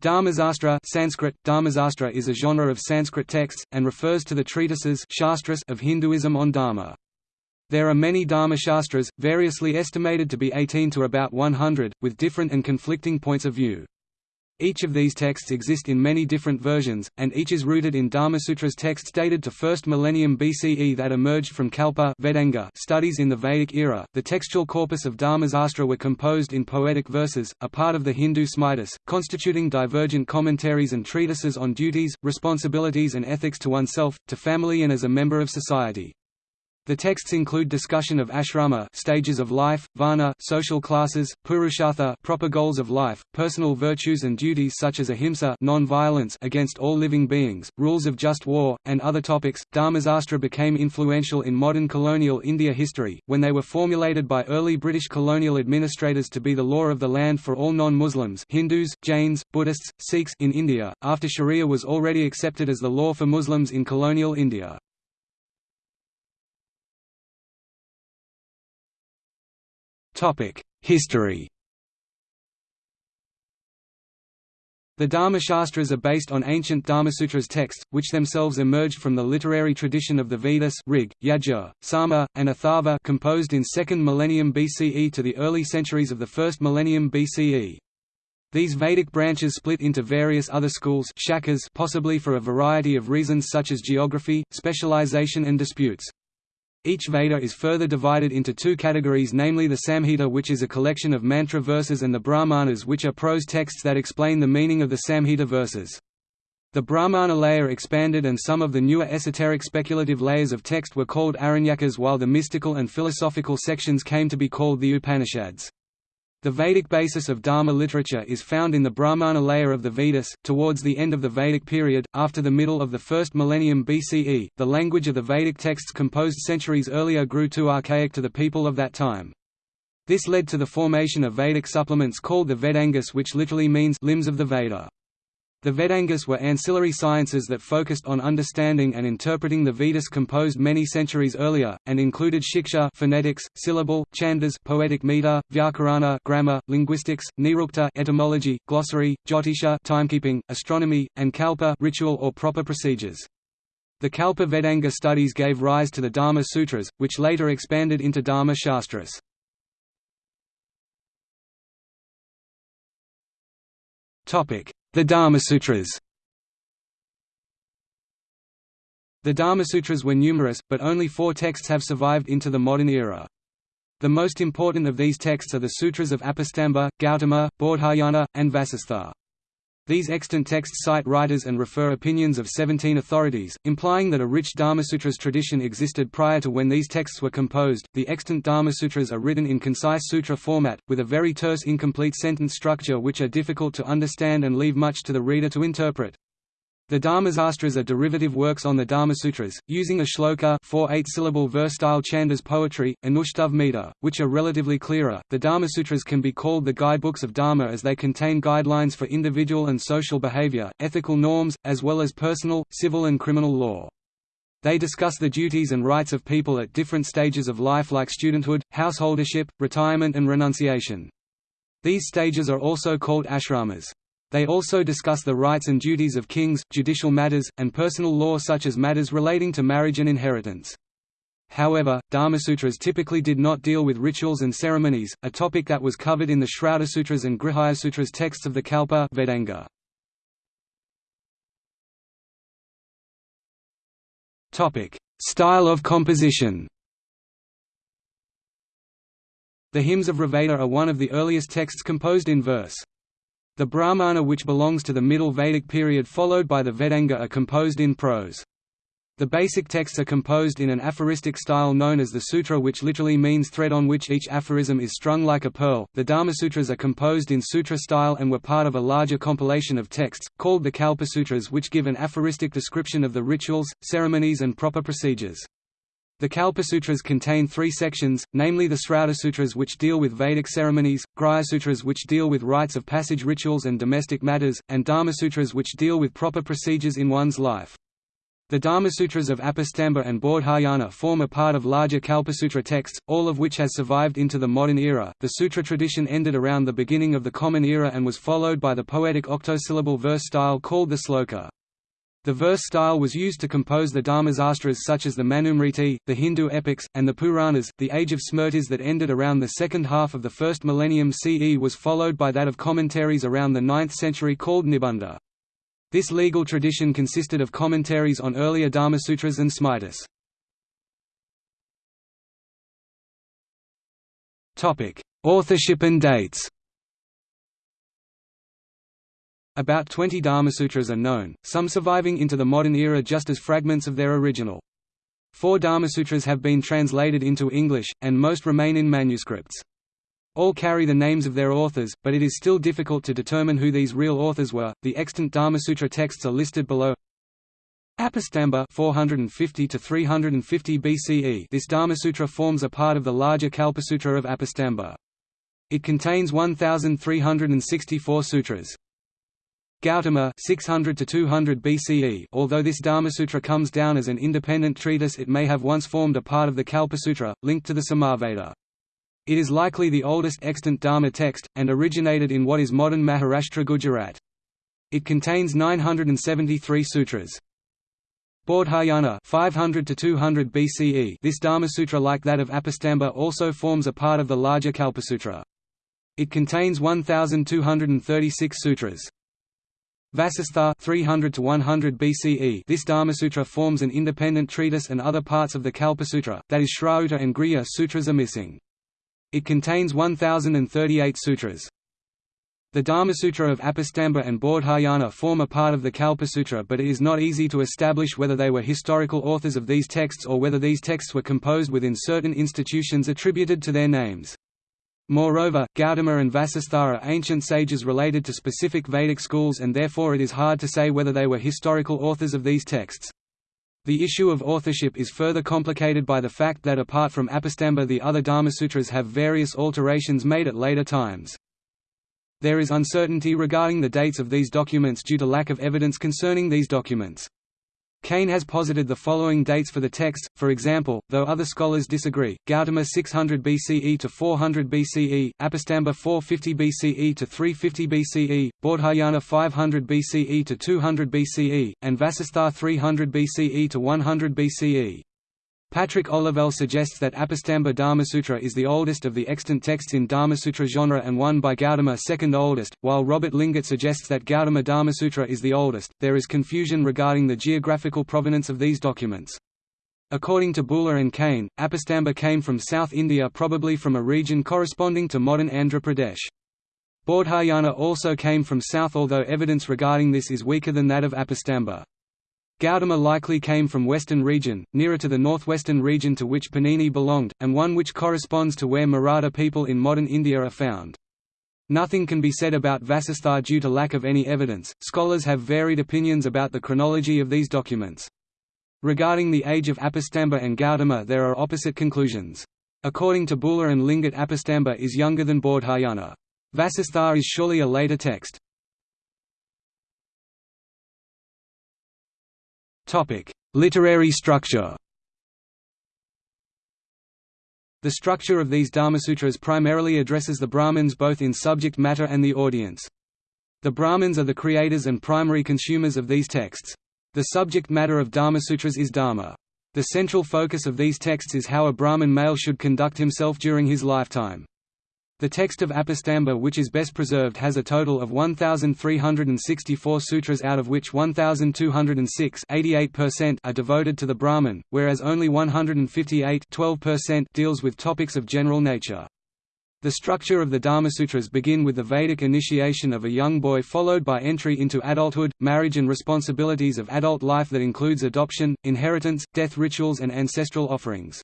Dharmasastra Sanskrit, Dharmasastra is a genre of Sanskrit texts, and refers to the treatises shastras of Hinduism on Dharma. There are many Dharma Shastras, variously estimated to be 18 to about 100, with different and conflicting points of view. Each of these texts exist in many different versions, and each is rooted in Dharmasutras texts dated to 1st millennium BCE that emerged from Kalpa Vedanga studies in the Vedic era. The textual corpus of Dharmasastra were composed in poetic verses, a part of the Hindu Smritis, constituting divergent commentaries and treatises on duties, responsibilities and ethics to oneself, to family and as a member of society. The texts include discussion of ashrama stages of life, varna social classes, purushartha proper goals of life, personal virtues and duties such as ahimsa non-violence against all living beings, rules of just war, and other topics. Dharmasastra became influential in modern colonial India history, when they were formulated by early British colonial administrators to be the law of the land for all non-Muslims Hindus, Jains, Buddhists, Sikhs in India, after Sharia was already accepted as the law for Muslims in colonial India. History The Dharma-shastras are based on ancient Dharmasutras texts, which themselves emerged from the literary tradition of the Vedas Rig, Yajur, Sama, and Atharva composed in 2nd millennium BCE to the early centuries of the 1st millennium BCE. These Vedic branches split into various other schools possibly for a variety of reasons such as geography, specialization and disputes. Each Veda is further divided into two categories namely the Samhita which is a collection of mantra verses and the Brahmanas which are prose texts that explain the meaning of the Samhita verses. The Brahmana layer expanded and some of the newer esoteric speculative layers of text were called Aranyakas while the mystical and philosophical sections came to be called the Upanishads. The Vedic basis of Dharma literature is found in the Brahmana layer of the Vedas. Towards the end of the Vedic period, after the middle of the first millennium BCE, the language of the Vedic texts composed centuries earlier grew too archaic to the people of that time. This led to the formation of Vedic supplements called the Vedangas, which literally means limbs of the Veda. The Vedangas were ancillary sciences that focused on understanding and interpreting the Vedas composed many centuries earlier, and included shiksha phonetics, syllable, chandas poetic meter, vyakarana grammar, linguistics, nirukta etymology, glossary, jyotisha timekeeping, astronomy, and kalpa ritual or proper procedures. The Kalpa Vedanga studies gave rise to the Dharma Sutras, which later expanded into Dharma Shastras. The Dharmasutras The Dharmasutras were numerous, but only four texts have survived into the modern era. The most important of these texts are the Sutras of Apastamba, Gautama, Bodhayana, and Vasistha. These extant texts cite writers and refer opinions of 17 authorities, implying that a rich Dharmasutras tradition existed prior to when these texts were composed. The extant Dharmasutras are written in concise sutra format, with a very terse incomplete sentence structure which are difficult to understand and leave much to the reader to interpret. The Dharmasastras are derivative works on the Dharmasutras, using a shloka four eight-syllable verse-style chandas poetry, anushtubh meter, which are relatively clearer. The Dharmasutras can be called the guidebooks of Dharma as they contain guidelines for individual and social behavior, ethical norms, as well as personal, civil and criminal law. They discuss the duties and rights of people at different stages of life like studenthood, householdership, retirement and renunciation. These stages are also called ashramas. They also discuss the rights and duties of kings, judicial matters, and personal law such as matters relating to marriage and inheritance. However, Dharmasutras typically did not deal with rituals and ceremonies, a topic that was covered in the Sutras and Grihyasutras texts of the Kalpa Vedanga. Style of composition The hymns of Rigveda are one of the earliest texts composed in verse. The Brahmana which belongs to the Middle Vedic period followed by the Vedanga are composed in prose. The basic texts are composed in an aphoristic style known as the sutra which literally means thread on which each aphorism is strung like a pearl. The Dharmasutras are composed in sutra style and were part of a larger compilation of texts, called the Kalpasutras which give an aphoristic description of the rituals, ceremonies and proper procedures. The Kalpasutras contain three sections, namely the Sutras which deal with Vedic ceremonies, Grihyasutras which deal with rites of passage rituals and domestic matters, and Dharmasutras which deal with proper procedures in one's life. The Dharmasutras of Apastamba and Bodhayana form a part of larger Kalpasutra texts, all of which has survived into the modern era. The sutra tradition ended around the beginning of the Common Era and was followed by the poetic octosyllable verse style called the sloka. The verse style was used to compose the Dharmasastras such as the Manusmriti, the Hindu epics, and the Puranas. The age of Smritis that ended around the second half of the first millennium CE was followed by that of commentaries around the 9th century called Nibandha. This legal tradition consisted of commentaries on earlier Dharmasutras and Smritis. Authorship and dates About 20 Dharmasutras are known, some surviving into the modern era just as fragments of their original. Four Dharmasutras have been translated into English, and most remain in manuscripts. All carry the names of their authors, but it is still difficult to determine who these real authors were. The extant Dharmasutra texts are listed below. Apastamba 450 to 350 BCE. This Dharmasutra forms a part of the larger Kalpasutra of Apastamba. It contains 1364 sutras. Gautama 600 to 200 BCE. Although this Dharmasutra comes down as an independent treatise, it may have once formed a part of the Kalpasutra, linked to the Samaveda. It is likely the oldest extant Dharma text, and originated in what is modern Maharashtra Gujarat. It contains 973 sutras. Bodhayana 500 to 200 BCE. This Dharma Sutra like that of Apastamba also forms a part of the larger Kalpasutra. It contains 1236 sutras. Vasistha 300 to 100 BCE. This Dharmasutra forms an independent treatise and other parts of the Kalpasutra, that is Shrauta and Grihya sutras are missing. It contains 1038 sutras. The Dharmasutra of Apastamba and Bodhayana form a part of the Kalpasutra but it is not easy to establish whether they were historical authors of these texts or whether these texts were composed within certain institutions attributed to their names. Moreover, Gautama and Vasistha are ancient sages related to specific Vedic schools and therefore it is hard to say whether they were historical authors of these texts. The issue of authorship is further complicated by the fact that apart from Apastamba the other Dharmasutras have various alterations made at later times. There is uncertainty regarding the dates of these documents due to lack of evidence concerning these documents. Kane has posited the following dates for the text, for example, though other scholars disagree, Gautama 600 BCE to 400 BCE, Apastamba 450 BCE to 350 BCE, Bodhayana 500 BCE to 200 BCE, and Vasistha 300 BCE to 100 BCE. Patrick Olivelle suggests that Apastamba Dharmasutra is the oldest of the extant texts in Dharmasutra genre and one by Gautama second oldest, while Robert Lingat suggests that Gautama Dharmasutra is the oldest. There is confusion regarding the geographical provenance of these documents. According to Bühler and Kane, Apastamba came from South India probably from a region corresponding to modern Andhra Pradesh. Bodhayana also came from south although evidence regarding this is weaker than that of Apastamba. Gautama likely came from western region, nearer to the northwestern region to which Panini belonged, and one which corresponds to where Maratha people in modern India are found. Nothing can be said about Vasistha due to lack of any evidence. Scholars have varied opinions about the chronology of these documents. Regarding the age of Apastamba and Gautama there are opposite conclusions. According to Bühler and Lingat Apastamba is younger than Bodhayana. Vasistha is surely a later text. Topic: Literary structure. The structure of these Dharmasutras primarily addresses the Brahmins both in subject matter and the audience. The Brahmins are the creators and primary consumers of these texts. The subject matter of Dharmasutras is Dharma. The central focus of these texts is how a Brahmin male should conduct himself during his lifetime. The text of Apastamba which is best preserved has a total of 1,364 sutras out of which 1,206 are devoted to the Brahman, whereas only 158 deals with topics of general nature. The structure of the Dharmasutras begin with the Vedic initiation of a young boy followed by entry into adulthood, marriage and responsibilities of adult life that includes adoption, inheritance, death rituals and ancestral offerings.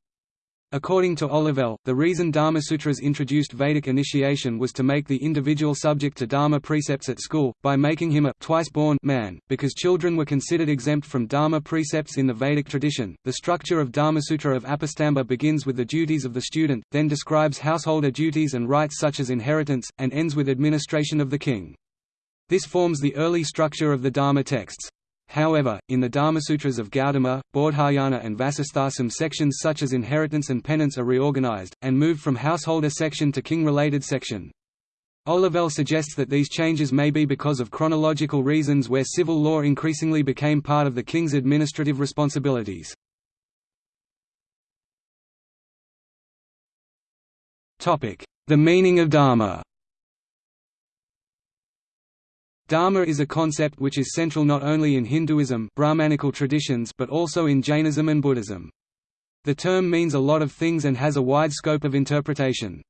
According to Olivelle, the reason Dharmasutras introduced Vedic initiation was to make the individual subject to Dharma precepts at school, by making him a twice-born man, because children were considered exempt from Dharma precepts in the Vedic tradition. The structure of Dharmasutra of Apastamba begins with the duties of the student, then describes householder duties and rights such as inheritance, and ends with administration of the king. This forms the early structure of the Dharma texts. However, in the Dharmasutras of Gautama, Bodhayana and Vasistha some sections such as inheritance and penance are reorganized, and moved from householder section to king-related section. Olivelle suggests that these changes may be because of chronological reasons where civil law increasingly became part of the king's administrative responsibilities. The meaning of Dharma Dharma is a concept which is central not only in Hinduism Brahmanical traditions but also in Jainism and Buddhism. The term means a lot of things and has a wide scope of interpretation.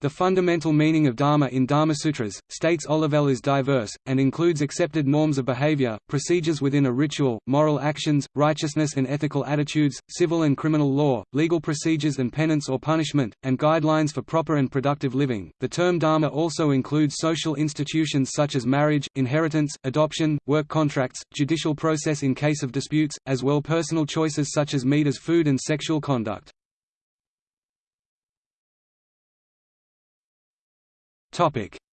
The fundamental meaning of Dharma in Dharma Sutras, states Olivelle is diverse, and includes accepted norms of behavior, procedures within a ritual, moral actions, righteousness and ethical attitudes, civil and criminal law, legal procedures and penance or punishment, and guidelines for proper and productive living. The term Dharma also includes social institutions such as marriage, inheritance, adoption, work contracts, judicial process in case of disputes, as well personal choices such as meat as food and sexual conduct.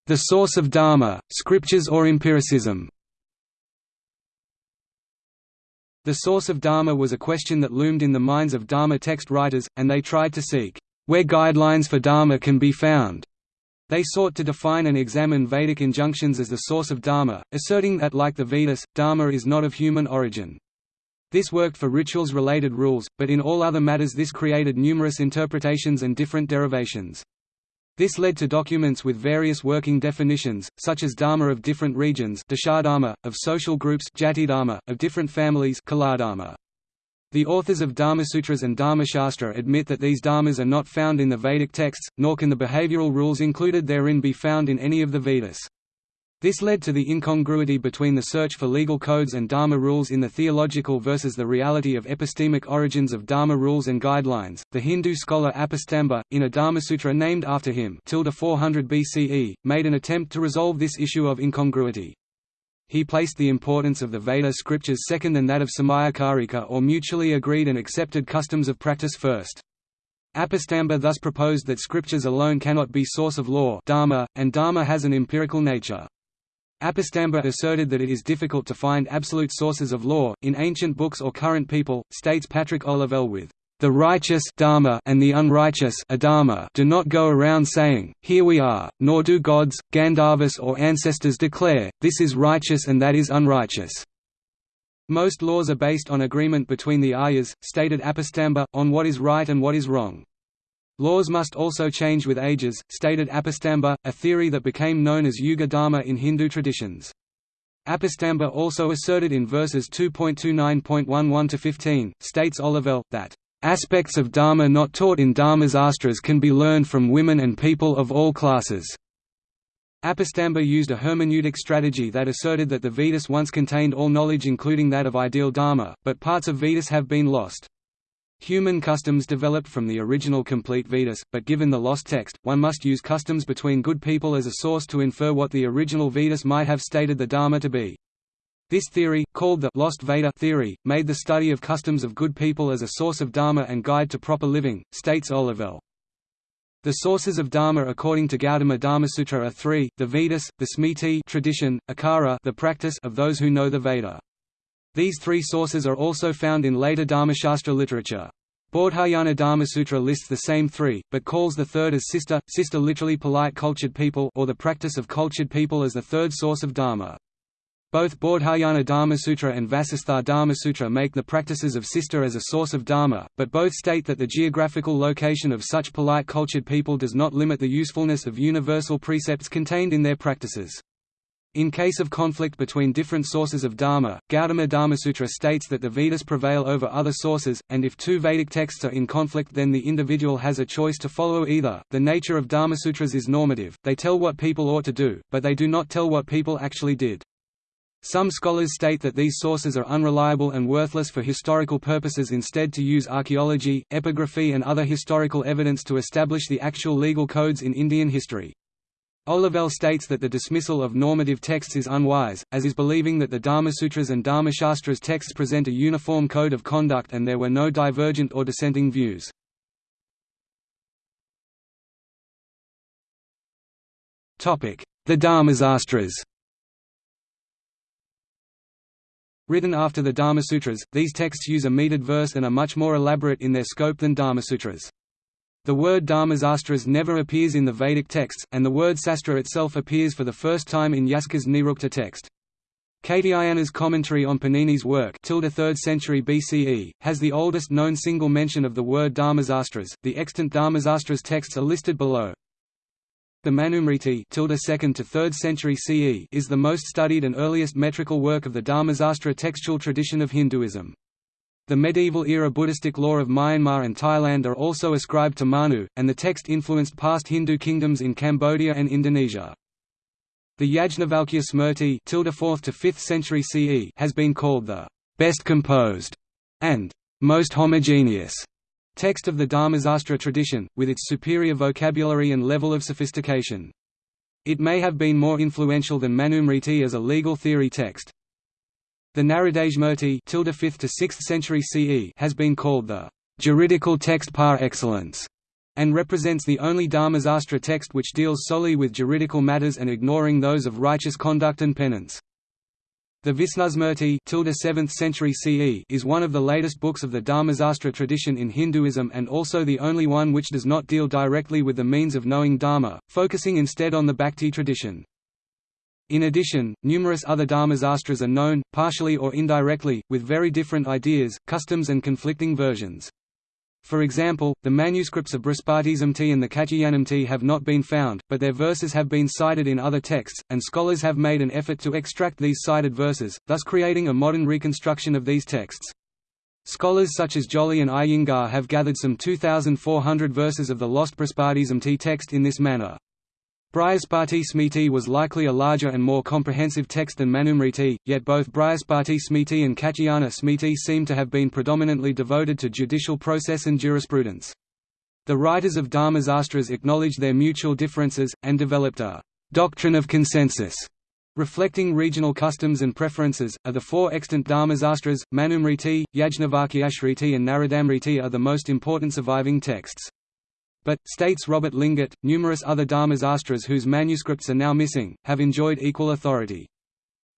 The source of Dharma, scriptures or empiricism The source of Dharma was a question that loomed in the minds of Dharma text writers, and they tried to seek, "...where guidelines for Dharma can be found." They sought to define and examine Vedic injunctions as the source of Dharma, asserting that like the Vedas, Dharma is not of human origin. This worked for rituals-related rules, but in all other matters this created numerous interpretations and different derivations. This led to documents with various working definitions, such as dharma of different regions of social groups of different families The authors of Dharmasutras and Dharmashastra admit that these dharmas are not found in the Vedic texts, nor can the behavioral rules included therein be found in any of the Vedas. This led to the incongruity between the search for legal codes and Dharma rules in the theological versus the reality of epistemic origins of Dharma rules and guidelines. The Hindu scholar Apastamba, in a Dharmasutra named after him, 400 BCE, made an attempt to resolve this issue of incongruity. He placed the importance of the Veda scriptures second than that of Samayacarika or mutually agreed and accepted customs of practice first. Apastamba thus proposed that scriptures alone cannot be source of law dharma, and dharma has an empirical nature. Apastamba asserted that it is difficult to find absolute sources of law, in ancient books or current people, states Patrick Olivelle with the righteous dharma and the unrighteous adharma do not go around saying, here we are, nor do gods, Gandharvas or ancestors declare, this is righteous and that is unrighteous. Most laws are based on agreement between the Aryas, stated Apastamba, on what is right and what is wrong. Laws must also change with ages, stated Apastamba, a theory that became known as Yuga Dharma in Hindu traditions. Apastamba also asserted in verses 2.29.11–15, states Olivelle, that, "...aspects of Dharma not taught in Dharmasastras can be learned from women and people of all classes." Apastamba used a hermeneutic strategy that asserted that the Vedas once contained all knowledge including that of ideal Dharma, but parts of Vedas have been lost. Human customs developed from the original complete Vedas, but given the lost text, one must use customs between good people as a source to infer what the original Vedas might have stated the Dharma to be. This theory, called the lost Veda theory, made the study of customs of good people as a source of Dharma and guide to proper living, states Olivelle. The sources of Dharma according to Gautama Dharmasutra are three, the Vedas, the Smriti tradition, Achara the practice of those who know the Veda. These three sources are also found in later Dharmashastra literature. Bodhayana Dharmasutra lists the same three, but calls the third as sista, sista literally polite cultured people or the practice of cultured people as the third source of Dharma. Both Bodhayana Dharmasutra and Vasistha Dharmasutra make the practices of sista as a source of Dharma, but both state that the geographical location of such polite cultured people does not limit the usefulness of universal precepts contained in their practices. In case of conflict between different sources of Dharma, Gautama Dharmasutra states that the Vedas prevail over other sources, and if two Vedic texts are in conflict then the individual has a choice to follow either. The nature of Dharmasutras is normative, they tell what people ought to do, but they do not tell what people actually did. Some scholars state that these sources are unreliable and worthless for historical purposes instead to use archaeology, epigraphy and other historical evidence to establish the actual legal codes in Indian history. Olivelle states that the dismissal of normative texts is unwise, as is believing that the Dharmasutras and Dharmashastras texts present a uniform code of conduct and there were no divergent or dissenting views. The Dharmasastras Written after the Dharmasutras, these texts use a metered verse and are much more elaborate in their scope than Dharmasutras. The word Dharmasastras never appears in the Vedic texts, and the word sastra itself appears for the first time in Yaska's Nirukta text. Katyayana's commentary on Panini's work 3rd century BCE, has the oldest known single mention of the word Dharmasastras. The extant Dharmasastras texts are listed below. The Manusmriti 2nd to 3rd century CE is the most studied and earliest metrical work of the Dharmasastra textual tradition of Hinduism. The medieval-era Buddhistic law of Myanmar and Thailand are also ascribed to Manu, and the text influenced past Hindu kingdoms in Cambodia and Indonesia. The Yajnavalkya Smriti 4th to 5th century CE has been called the best composed and most homogeneous text of the Dharmasastra tradition, with its superior vocabulary and level of sophistication. It may have been more influential than Manusmriti as a legal theory text, the Naradasmriti 5th to 6th century CE has been called the juridical text par excellence and represents the only Dharmasastra text which deals solely with juridical matters and ignoring those of righteous conduct and penance. The Visnusmriti 7th century CE is one of the latest books of the Dharmasastra tradition in Hinduism and also the only one which does not deal directly with the means of knowing Dharma, focusing instead on the Bhakti tradition. In addition, numerous other dharmasastras are known, partially or indirectly, with very different ideas, customs and conflicting versions. For example, the manuscripts of Brihaspatismriti and the Katyayanasmriti have not been found, but their verses have been cited in other texts, and scholars have made an effort to extract these cited verses, thus creating a modern reconstruction of these texts. Scholars such as Jolly and Iyengar have gathered some 2,400 verses of the lost Brihaspatismriti text in this manner. Brihaspati Smriti was likely a larger and more comprehensive text than Manusmriti, yet both Brihaspati Smriti and Katyayana Smriti seem to have been predominantly devoted to judicial process and jurisprudence. The writers of Dharmasastras acknowledged their mutual differences, and developed a «doctrine of consensus» reflecting regional customs and preferences, are the four extant Dharmasastras, Manusmriti, Yajnavalkyasmriti and Naradasmriti are the most important surviving texts. But, states Robert Lingat, numerous other Dharmasastras whose manuscripts are now missing, have enjoyed equal authority.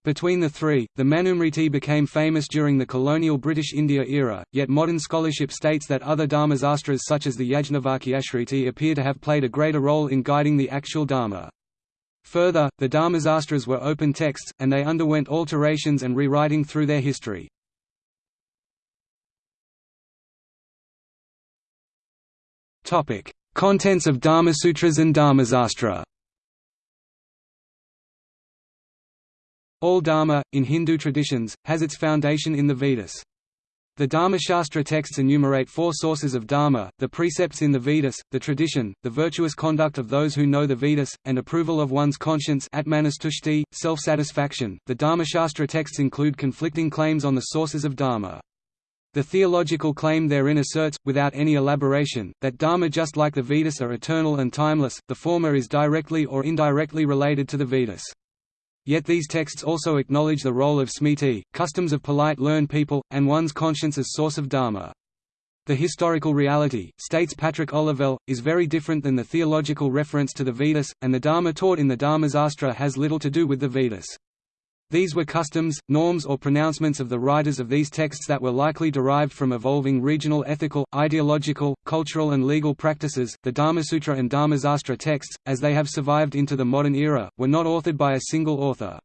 Between the three, the Manusmriti became famous during the colonial British India era, yet modern scholarship states that other Dharmasastras such as the Yajnavalkyasmriti appear to have played a greater role in guiding the actual Dharma. Further, the Dharmasastras were open texts, and they underwent alterations and rewriting through their history. Topic: Contents of Dharmasutras and Dharmasastra All Dharma, in Hindu traditions, has its foundation in the Vedas. The Dharmashastra texts enumerate four sources of Dharma, the precepts in the Vedas, the tradition, the virtuous conduct of those who know the Vedas, and approval of one's conscience self-satisfaction. The Dharmashastra texts include conflicting claims on the sources of Dharma. The theological claim therein asserts, without any elaboration, that Dharma just like the Vedas are eternal and timeless, the former is directly or indirectly related to the Vedas. Yet these texts also acknowledge the role of smriti, customs of polite learned people, and one's conscience as source of Dharma. The historical reality, states Patrick Olivelle, is very different than the theological reference to the Vedas, and the Dharma taught in the Dharmasastra has little to do with the Vedas. These were customs, norms or pronouncements of the writers of these texts that were likely derived from evolving regional ethical, ideological, cultural and legal practices. The Dharmasutra and Dharmasastra texts, as they have survived into the modern era, were not authored by a single author.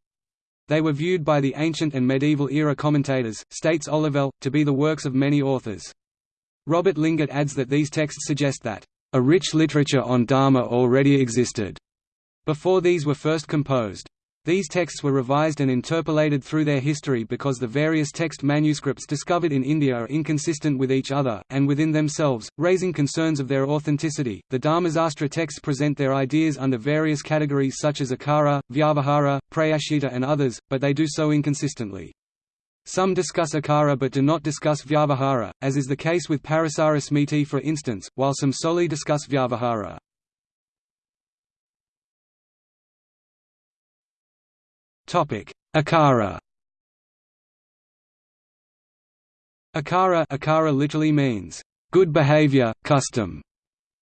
They were viewed by the ancient and medieval era commentators, states Olivelle, to be the works of many authors. Robert Lingat adds that these texts suggest that, "...a rich literature on Dharma already existed," before these were first composed. These texts were revised and interpolated through their history because the various text manuscripts discovered in India are inconsistent with each other, and within themselves, raising concerns of their authenticity. The Dharmasastra texts present their ideas under various categories such as akara, vyavahara, prayashita, and others, but they do so inconsistently. Some discuss akara but do not discuss vyavahara, as is the case with Parasara Smriti for instance, while some solely discuss vyavahara. Akara Akara Akara literally means, "...good behavior, custom."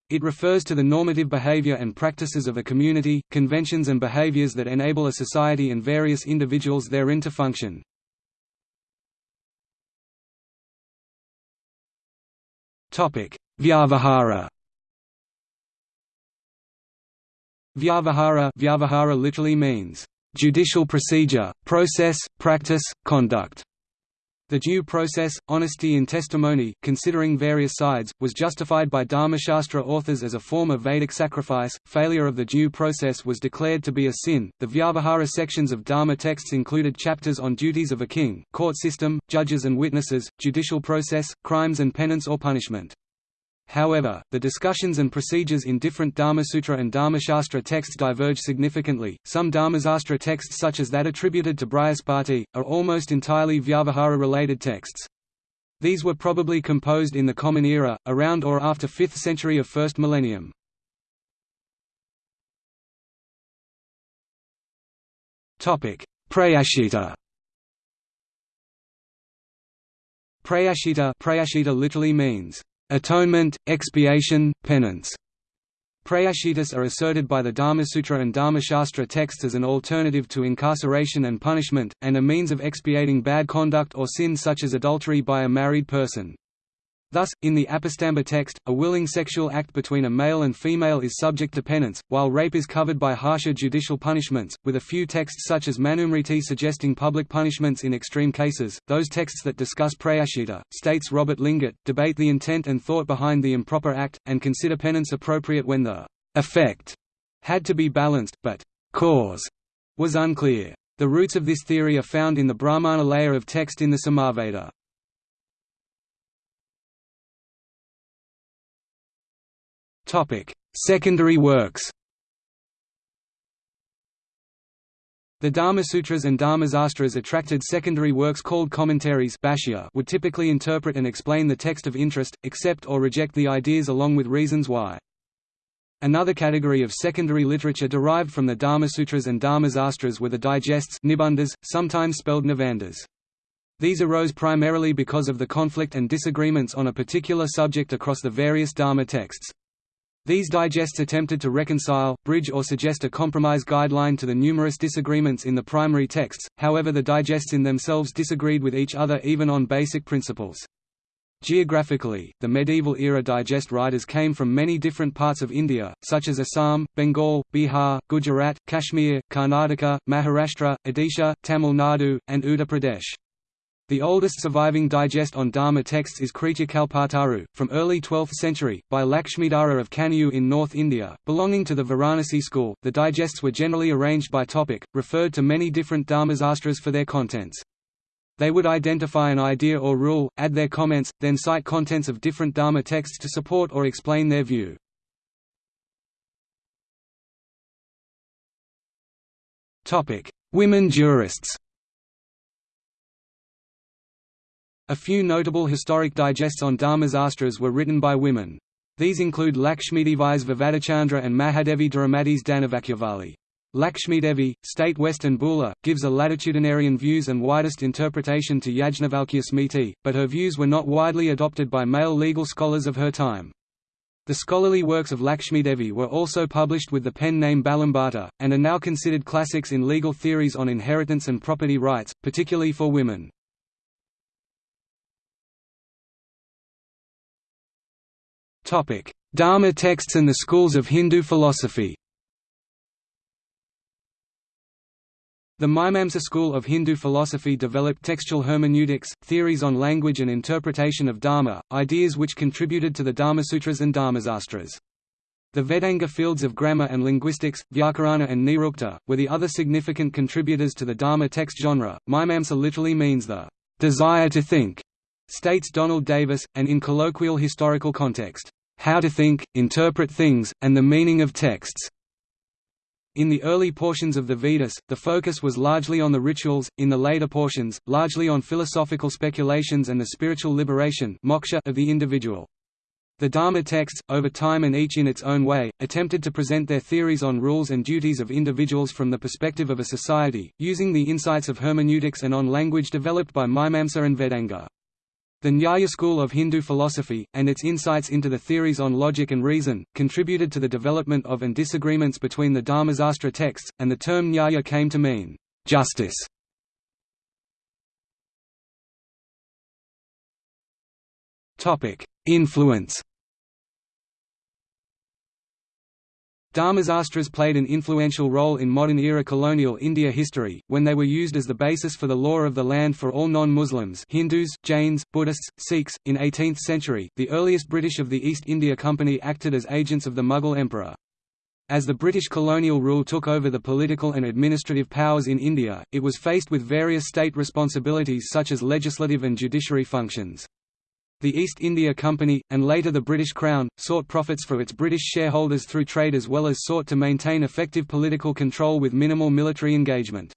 It refers to the normative behavior and practices of a community, conventions and behaviors that enable a society and various individuals therein to function. Vyavahara Vyavahara Vyavahara literally means, "...judicial procedure, process, practice, conduct." The due process, honesty in testimony, considering various sides, was justified by Dharmashastra authors as a form of Vedic sacrifice. Failure of the due process was declared to be a sin. The Vyavahara sections of Dharma texts included chapters on duties of a king, court system, judges and witnesses, judicial process, crimes and penance or punishment. However, the discussions and procedures in different Dharmasutra and Dharmashastra texts diverge significantly. Some Dharmasastra texts, such as that attributed to Brihaspati, are almost entirely Vyavahara related texts. These were probably composed in the Common Era, around or after 5th century of first millennium. Prayashita Prayashita Prayashita literally means Atonement, expiation, penance. Prayashitas are asserted by the Dharmasutra and Dharmashastra texts as an alternative to incarceration and punishment, and a means of expiating bad conduct or sin such as adultery by a married person. Thus, in the Apastamba text, a willing sexual act between a male and female is subject to penance, while rape is covered by harsher judicial punishments, with a few texts such as Manusmriti suggesting public punishments in extreme cases. Those texts that discuss prayashita, states Robert Lingat, debate the intent and thought behind the improper act, and consider penance appropriate when the effect had to be balanced, but cause was unclear. The roots of this theory are found in the Brahmana layer of text in the Samaveda. Secondary works The Dharmasutras and Dharmasastras attracted secondary works called commentaries would typically interpret and explain the text of interest, accept or reject the ideas along with reasons why. Another category of secondary literature derived from the Dharmasutras and Dharmasastras were the digests nibandhas, sometimes spelled nivandas. These arose primarily because of the conflict and disagreements on a particular subject across the various Dharma texts. These digests attempted to reconcile, bridge or suggest a compromise guideline to the numerous disagreements in the primary texts, however the digests in themselves disagreed with each other even on basic principles. Geographically, the medieval era digest writers came from many different parts of India, such as Assam, Bengal, Bihar, Gujarat, Kashmir, Karnataka, Maharashtra, Odisha, Tamil Nadu, and Uttar Pradesh. The oldest surviving digest on Dharma texts is Kalpataru, from early 12th century, by Lakshmidhara of Kannauj in North India, belonging to the Varanasi school. The digests were generally arranged by topic, referred to many different Dharmasastras for their contents. They would identify an idea or rule, add their comments, then cite contents of different Dharma texts to support or explain their view. Women jurists A few notable historic digests on Dharmasastras were written by women. These include Lakshmidevi's Vivadachandra and Mahadevi Dramati's Dhanavakyavali. Lakshmidevi, State Western Bula, gives a latitudinarian views and widest interpretation to Yajnavalkya Smriti, but her views were not widely adopted by male legal scholars of her time. The scholarly works of Lakshmidevi were also published with the pen name Balambhata, and are now considered classics in legal theories on inheritance and property rights, particularly for women. Dharma texts and the schools of Hindu philosophy The Mimamsa school of Hindu philosophy developed textual hermeneutics, theories on language and interpretation of Dharma, ideas which contributed to the Dharmasutras and Dharmasastras. The Vedanga fields of grammar and linguistics, Vyakarana and Nirukta, were the other significant contributors to the Dharma text genre. Mimamsa literally means the desire to think, states Donald Davis, and in colloquial historical context, how to think, interpret things, and the meaning of texts. In the early portions of the Vedas, the focus was largely on the rituals, in the later portions, largely on philosophical speculations and the spiritual liberation moksha of the individual. The Dharma texts, over time and each in its own way, attempted to present their theories on rules and duties of individuals from the perspective of a society, using the insights of hermeneutics and on language developed by Mimamsa and Vedanga. The Nyaya school of Hindu philosophy, and its insights into the theories on logic and reason, contributed to the development of and disagreements between the Dharmasastra texts, and the term Nyaya came to mean, justice. Influence Dharmasastras played an influential role in modern-era colonial India history, when they were used as the basis for the law of the land for all non-Muslims Hindus, Jains, Buddhists, Sikhs. In 18th century, the earliest British of the East India Company acted as agents of the Mughal emperor. As the British colonial rule took over the political and administrative powers in India, it was faced with various state responsibilities such as legislative and judiciary functions. The East India Company, and later the British Crown, sought profits for its British shareholders through trade as well as sought to maintain effective political control with minimal military engagement.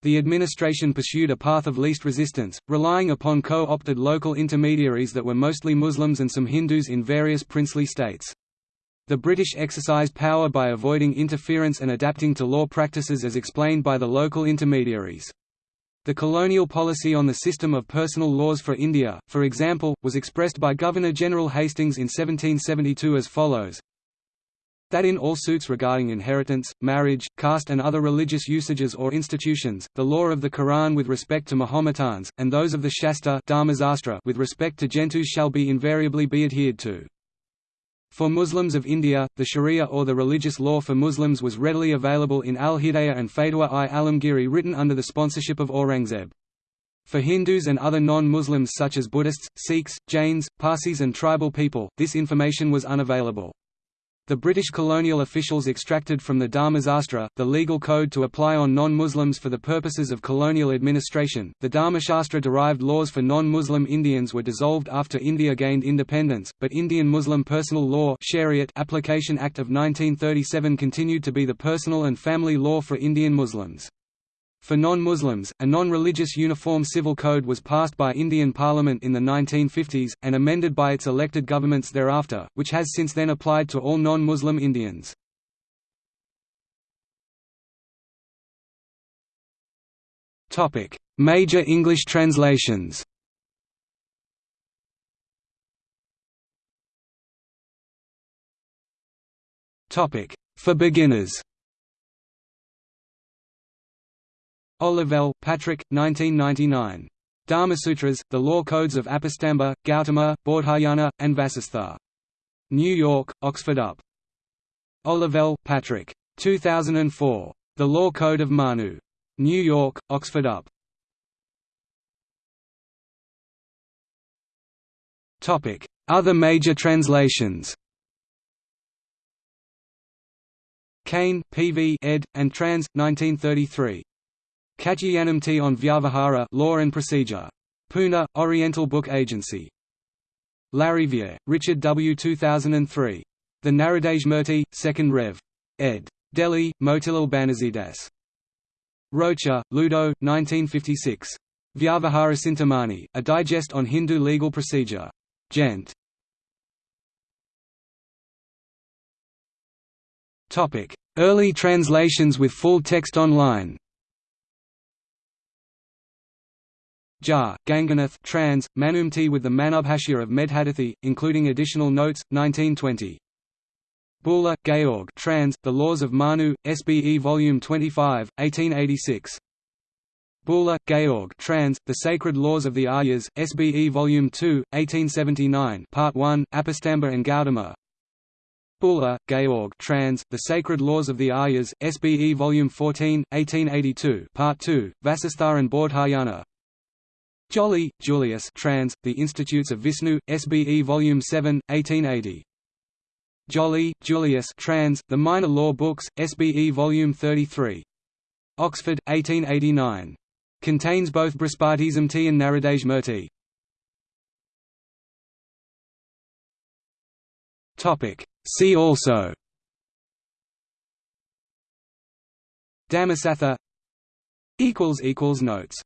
The administration pursued a path of least resistance, relying upon co-opted local intermediaries that were mostly Muslims and some Hindus in various princely states. The British exercised power by avoiding interference and adapting to law practices as explained by the local intermediaries. The colonial policy on the system of personal laws for India, for example, was expressed by Governor-General Hastings in 1772 as follows that in all suits regarding inheritance, marriage, caste and other religious usages or institutions, the law of the Quran with respect to Mahometans, and those of the Shastra with respect to Gentoos shall be invariably be adhered to. For Muslims of India, the Sharia or the religious law for Muslims was readily available in Al-Hidayah and Fatwa-i Alamgiri written under the sponsorship of Aurangzeb. For Hindus and other non-Muslims such as Buddhists, Sikhs, Jains, Parsis and tribal people, this information was unavailable. The British colonial officials extracted from the Dharmasastra, the legal code to apply on non-Muslims for the purposes of colonial administration. The Dharmashastra-derived laws for non-Muslim Indians were dissolved after India gained independence, but Indian Muslim Personal Law Shariat Application Act of 1937 continued to be the personal and family law for Indian Muslims. For non-Muslims, a non-religious uniform civil code was passed by Indian Parliament in the 1950s, and amended by its elected governments thereafter, which has since then applied to all non-Muslim Indians. Major English translations For beginners Olivelle, Patrick, 1999. Dharmasutras, The Law Codes of Apastamba, Gautama, Bodhayana, and Vasistha. New York, Oxford UP. Olivelle, Patrick. 2004. The Law Code of Manu. New York, Oxford UP. Other major translations Kane, P.V. ed., and trans. 1933. Katyayanasmriti on Vyavahara Law and Procedure. Pune, Oriental Book Agency. Lariviere, Richard W. 2003. The Naradasmriti, 2nd Rev. ed. Delhi, Motilal Banarsidass. Rocher, Ludo, 1956. Vyavahara Cintamani, a digest on Hindu legal procedure. Gent. Early translations with full text online Jha, Ganganath trans, Manusmriti with the Manubhashya of Medhatithi, including additional notes, 1920. Bühler, Georg trans, The Laws of Manu, SBE Volume 25, 1886. Bühler, Georg trans, The Sacred Laws of the Aryas, SBE Volume 2, 1879 Part 1, Apastamba and Gautama Bühler, Georg trans, The Sacred Laws of the Aryas, SBE Volume 14, 1882 Part 2, Vasistha and Bodhayana Jolly, Julius trans, The Institutes of Vishnu, SBE Volume 7, 1880. Jolly, Julius trans, The Minor Law Books, SBE Volume 33. Oxford, 1889. Contains both Brihaspatismriti and Naradasmriti. See also Dhammasattha Notes